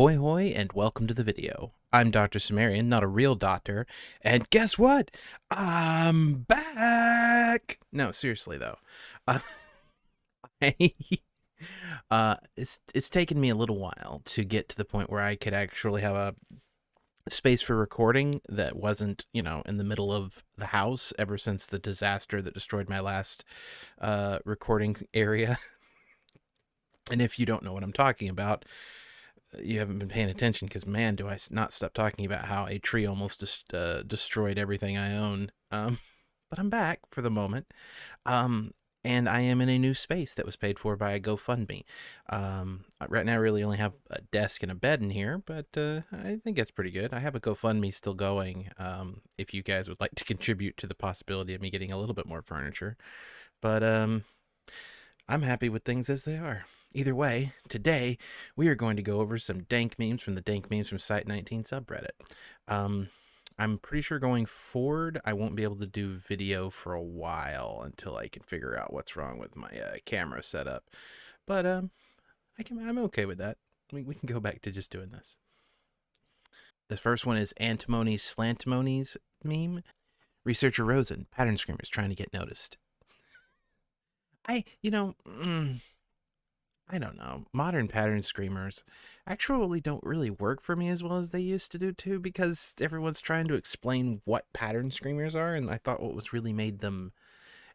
Hoi hoi and welcome to the video. I'm Dr. Cimmerian, not a real doctor, and guess what? I'm back! No, seriously though. Uh, I, uh, it's, it's taken me a little while to get to the point where I could actually have a space for recording that wasn't, you know, in the middle of the house ever since the disaster that destroyed my last uh, recording area. and if you don't know what I'm talking about, you haven't been paying attention because man, do I not stop talking about how a tree almost just uh, destroyed everything I own. Um, but I'm back for the moment. Um, and I am in a new space that was paid for by a GoFundMe. Um, right now, I really only have a desk and a bed in here, but uh, I think that's pretty good. I have a GoFundMe still going. Um, if you guys would like to contribute to the possibility of me getting a little bit more furniture, but um, I'm happy with things as they are. Either way, today we are going to go over some dank memes from the Dank Memes from Site 19 subreddit. Um, I'm pretty sure going forward, I won't be able to do video for a while until I can figure out what's wrong with my uh, camera setup. But um, I can, I'm okay with that. We, we can go back to just doing this. The first one is Antimony's Slantimony's meme. Researcher Rosen, pattern screamers trying to get noticed. I, you know, mm, I don't know. Modern pattern screamers actually don't really work for me as well as they used to do too because everyone's trying to explain what pattern screamers are and I thought what was really made them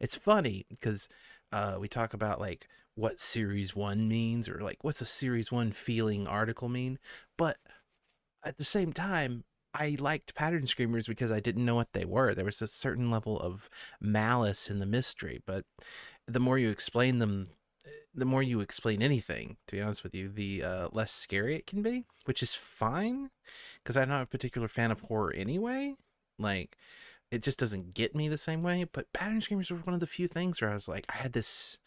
it's funny because uh, we talk about like what series 1 means or like what's a series 1 feeling article mean but at the same time I liked pattern screamers because I didn't know what they were. There was a certain level of malice in the mystery, but the more you explain them, the more you explain anything, to be honest with you, the uh, less scary it can be, which is fine because I'm not a particular fan of horror anyway. Like, it just doesn't get me the same way. But pattern screamers were one of the few things where I was like, I had this.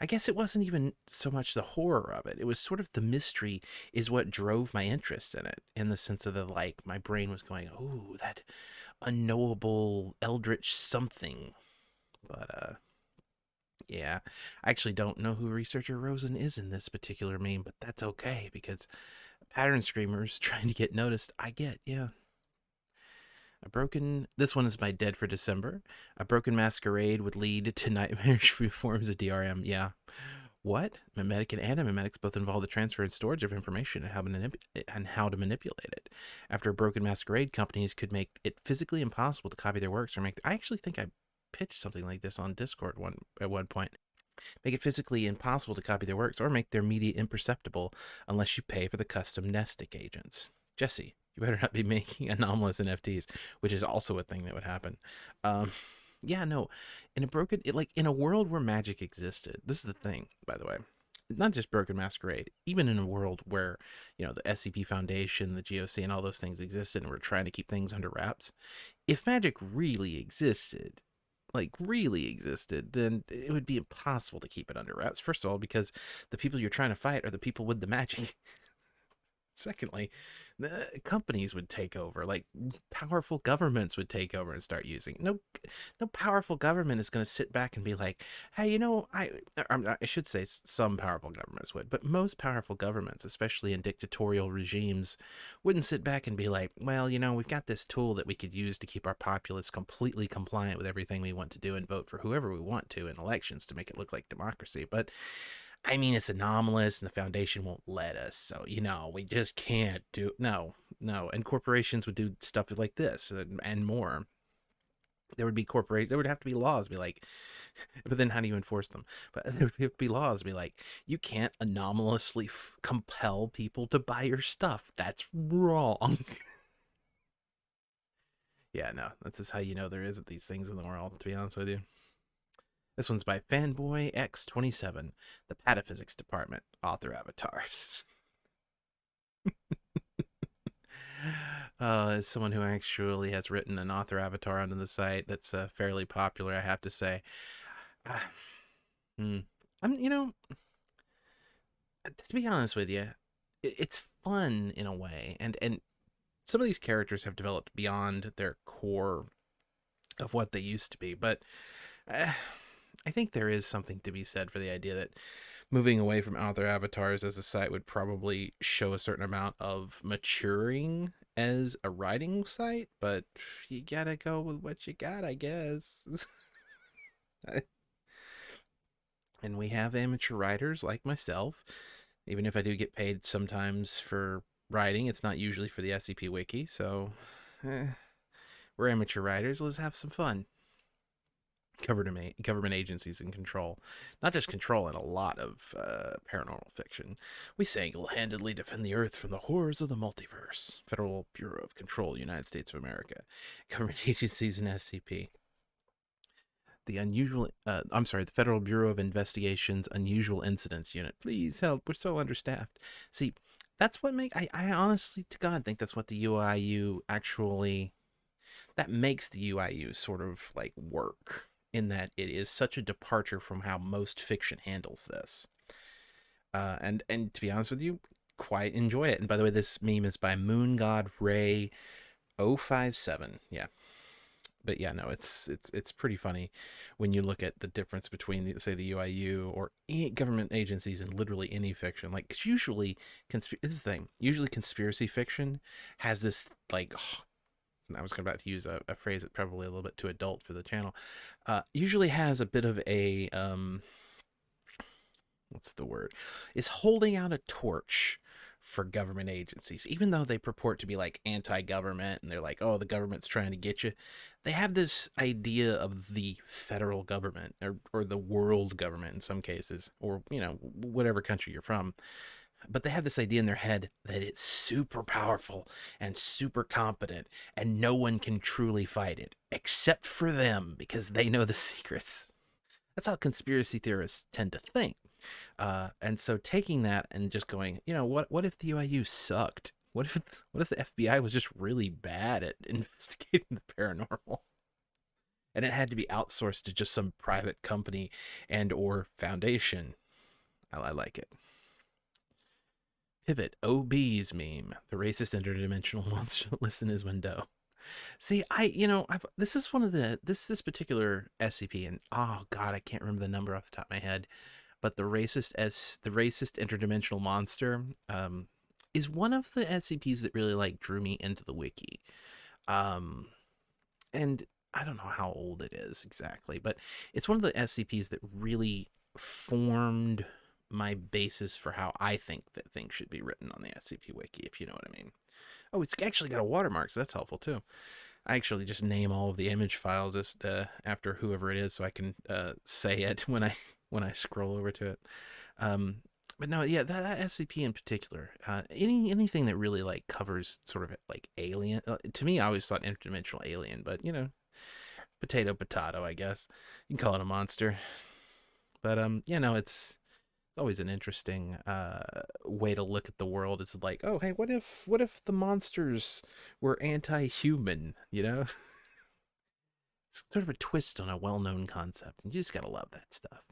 I guess it wasn't even so much the horror of it. It was sort of the mystery is what drove my interest in it, in the sense of the like, my brain was going, oh, that unknowable eldritch something. But, uh, yeah, I actually don't know who researcher Rosen is in this particular meme, but that's okay because pattern screamers trying to get noticed, I get, yeah. A broken, this one is my dead for December. A broken masquerade would lead to nightmarish forms of DRM. Yeah. What? Memetic and antimemetics both involve the transfer and storage of information and how, and how to manipulate it. After a broken masquerade, companies could make it physically impossible to copy their works or make. I actually think I pitched something like this on Discord one at one point. Make it physically impossible to copy their works or make their media imperceptible unless you pay for the custom amnestic agents. Jesse, you better not be making anomalous NFTs, which is also a thing that would happen. Um, yeah, no, in a broken, it, like in a world where magic existed, this is the thing, by the way, not just Broken Masquerade, even in a world where, you know, the SCP Foundation, the GOC, and all those things existed and we're trying to keep things under wraps, if magic really existed, like really existed, then it would be impossible to keep it under wraps. First of all, because the people you're trying to fight are the people with the magic. Secondly, companies would take over, like powerful governments would take over and start using. No, no powerful government is going to sit back and be like, "Hey, you know, I er, I should say some powerful governments would, but most powerful governments, especially in dictatorial regimes, wouldn't sit back and be like, "Well, you know, we've got this tool that we could use to keep our populace completely compliant with everything we want to do and vote for whoever we want to in elections to make it look like democracy." But I mean, it's anomalous and the foundation won't let us. So, you know, we just can't do, no, no. And corporations would do stuff like this and, and more. There would be corporate, there would have to be laws be like, but then how do you enforce them? But there would be laws be like, you can't anomalously compel people to buy your stuff. That's wrong. yeah, no, that's just how you know there isn't these things in the world, to be honest with you. This one's by Fanboy X27, the Pataphysics Department, author avatars. uh, as someone who actually has written an author avatar onto the site that's uh, fairly popular, I have to say. Uh, I'm, you know, to be honest with you, it's fun in a way, and and some of these characters have developed beyond their core of what they used to be, but. Uh, I think there is something to be said for the idea that moving away from author avatars as a site would probably show a certain amount of maturing as a writing site, but you gotta go with what you got, I guess. and we have amateur writers like myself. Even if I do get paid sometimes for writing, it's not usually for the SCP Wiki, so eh, we're amateur writers. Let's have some fun government government agencies in control, not just control in a lot of uh, paranormal fiction. We single-handedly defend the Earth from the horrors of the multiverse. Federal Bureau of Control, United States of America, government agencies and SCP. The unusual, uh, I'm sorry, the Federal Bureau of Investigation's Unusual Incidents Unit. Please help. We're so understaffed. See, that's what make I, I honestly to God think that's what the UIU actually that makes the UIU sort of like work in that it is such a departure from how most fiction handles this. Uh, and and to be honest with you, quite enjoy it. And by the way, this meme is by Moon God Ray 057. Yeah. But yeah, no, it's it's it's pretty funny when you look at the difference between the, say the UIU or government agencies and literally any fiction. Like, usually, consp- this thing. Usually, conspiracy fiction has this like I was about to use a, a, phrase that's probably a little bit too adult for the channel, uh, usually has a bit of a, um, what's the word, is holding out a torch for government agencies, even though they purport to be like anti-government and they're like, oh, the government's trying to get you. They have this idea of the federal government or, or the world government in some cases, or, you know, whatever country you're from but they have this idea in their head that it's super powerful and super competent and no one can truly fight it except for them because they know the secrets. That's how conspiracy theorists tend to think. Uh, and so taking that and just going you know what what if the uiu sucked? What if what if the fbi was just really bad at investigating the paranormal? And it had to be outsourced to just some private company and or foundation. I, I like it Pivot, OB's meme, the racist interdimensional monster that lives in his window. See, I, you know, I've, this is one of the, this, this particular SCP, and oh God, I can't remember the number off the top of my head, but the racist as the racist interdimensional monster, um, is one of the SCPs that really like drew me into the wiki. Um, and I don't know how old it is exactly, but it's one of the SCPs that really formed my basis for how I think that things should be written on the SCP Wiki, if you know what I mean. Oh, it's actually got a watermark, so that's helpful too. I actually just name all of the image files as, uh, after whoever it is, so I can uh, say it when I when I scroll over to it. Um, but no, yeah, that, that SCP in particular, uh, any anything that really like covers sort of like alien. Uh, to me, I always thought interdimensional alien, but you know, potato potato, I guess you can call it a monster. But um, you know, it's always an interesting uh, way to look at the world. It's like, oh, hey, what if what if the monsters were anti-human? You know, it's sort of a twist on a well-known concept, and you just gotta love that stuff.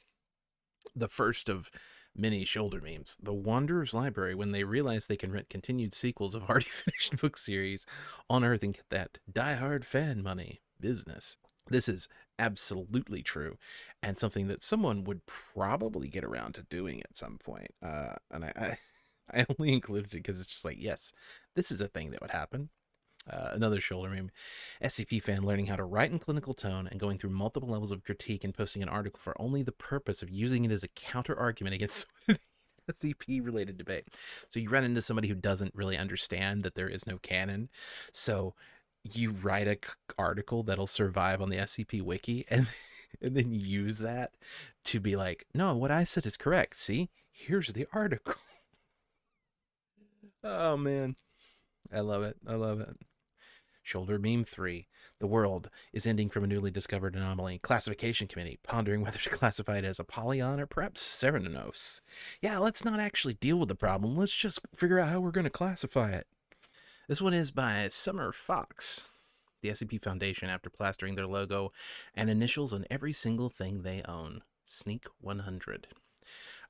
The first of many shoulder memes. The Wanderer's Library, when they realize they can rent continued sequels of already finished book series on Earth and get that die-hard fan money business. This is absolutely true and something that someone would probably get around to doing at some point. Uh, and I, I, I only included it because it's just like, yes, this is a thing that would happen. Uh, another shoulder meme. SCP fan learning how to write in clinical tone and going through multiple levels of critique and posting an article for only the purpose of using it as a counter argument against SCP related debate. So you run into somebody who doesn't really understand that there is no canon. So you write a article that'll survive on the SCP wiki and and then use that to be like, no, what I said is correct. See, here's the article. oh man, I love it. I love it. Shoulder Meme 3. The world is ending from a newly discovered anomaly. Classification Committee pondering whether to classify it as a Apollyon or perhaps Cernunnos. Yeah, let's not actually deal with the problem. Let's just figure out how we're going to classify it. This one is by Summer Fox. The SCP Foundation, after plastering their logo and initials on every single thing they own. Sneak 100.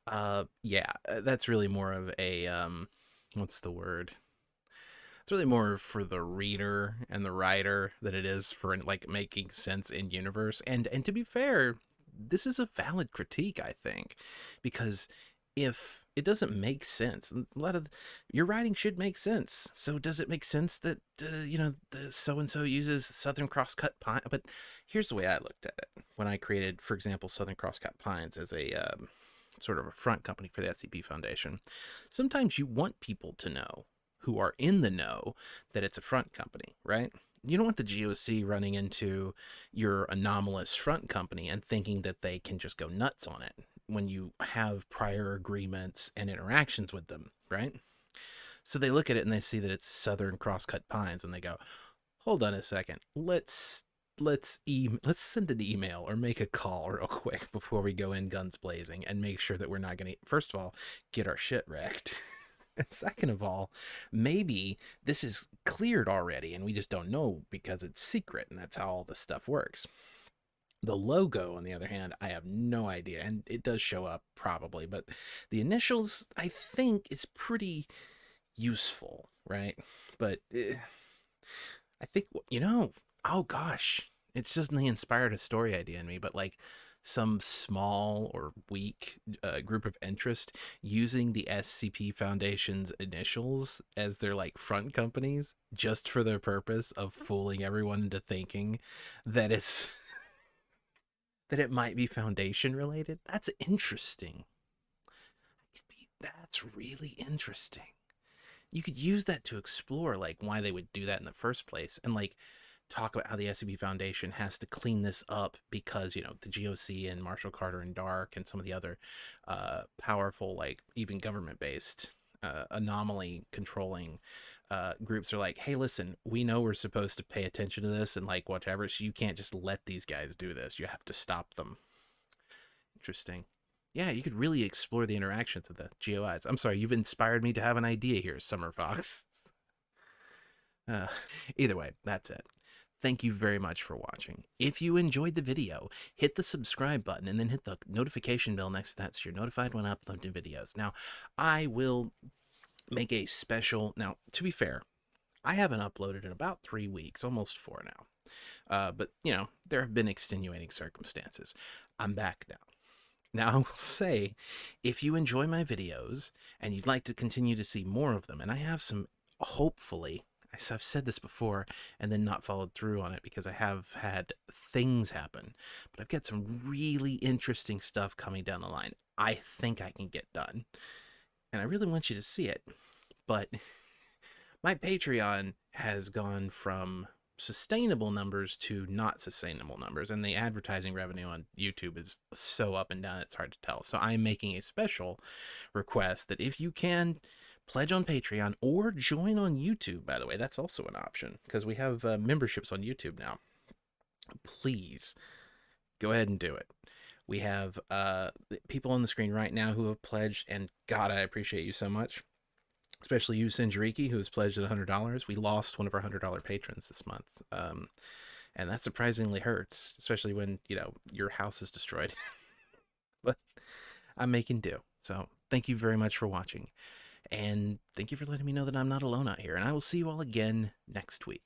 Uh, yeah, uh, that's really more of a, um, what's the word? It's really more for the reader and the writer than it is for like making sense in universe. And and to be fair, this is a valid critique, I think, because if it doesn't make sense. A lot of your writing should make sense. So does it make sense that uh, you know the so and so uses Southern Crosscut pine? But here's the way I looked at it when I created, for example, Southern Crosscut Pines as a um, sort of a front company for the SCP Foundation. Sometimes you want people to know who are in the know that it's a front company, right? You don't want the GOC running into your anomalous front company and thinking that they can just go nuts on it when you have prior agreements and interactions with them, right? So they look at it and they see that it's Southern Crosscut Pines and they go, "Hold on a second. Let's let's e let's send an email or make a call real quick before we go in guns blazing and make sure that we're not going to first of all get our shit wrecked." and second of all, maybe this is cleared already and we just don't know because it's secret and that's how all this stuff works. The logo, on the other hand, I have no idea, and it does show up probably, but the initials, I think, is pretty useful, right? But eh, I think, you know, oh gosh, it's just the inspired a story idea in me, but like some small or weak uh, group of interest using the SCP Foundation's initials as their like front companies just for the purpose of fooling everyone into thinking that it's that it might be foundation related. That's interesting. That's really interesting. You could use that to explore like why they would do that in the first place and like talk about how the SCP Foundation has to clean this up because, you know, the GOC and Marshall Carter and Dark and some of the other uh, powerful, like even government based uh, anomaly controlling uh, groups are like, hey, listen, we know we're supposed to pay attention to this and like whatever, so you can't just let these guys do this. You have to stop them. Interesting. Yeah, you could really explore the interactions of the GOIs. I'm sorry, you've inspired me to have an idea here, Summer Fox. Uh, either way, that's it. Thank you very much for watching. If you enjoyed the video, hit the subscribe button and then hit the notification bell next to that so you're notified when I upload new videos. Now, I will make a special. Now, to be fair, I haven't uploaded in about three weeks, almost four now. Uh, but, you know, there have been extenuating circumstances. I'm back now. Now, I will say, if you enjoy my videos and you'd like to continue to see more of them, and I have some, hopefully, I've said this before and then not followed through on it because I have had things happen, but I've got some really interesting stuff coming down the line. I think I can get done and I really want you to see it. But my Patreon has gone from sustainable numbers to not sustainable numbers, and the advertising revenue on YouTube is so up and down it's hard to tell. So I'm making a special request that if you can pledge on Patreon or join on YouTube, by the way, that's also an option because we have uh, memberships on YouTube now. Please go ahead and do it. We have uh, people on the screen right now who have pledged, and God, I appreciate you so much. Especially you, Sinjariki, who has pledged at $100. We lost one of our $100 patrons this month. Um, and that surprisingly hurts, especially when, you know, your house is destroyed. but I'm making do. So thank you very much for watching. And thank you for letting me know that I'm not alone out here. And I will see you all again next week.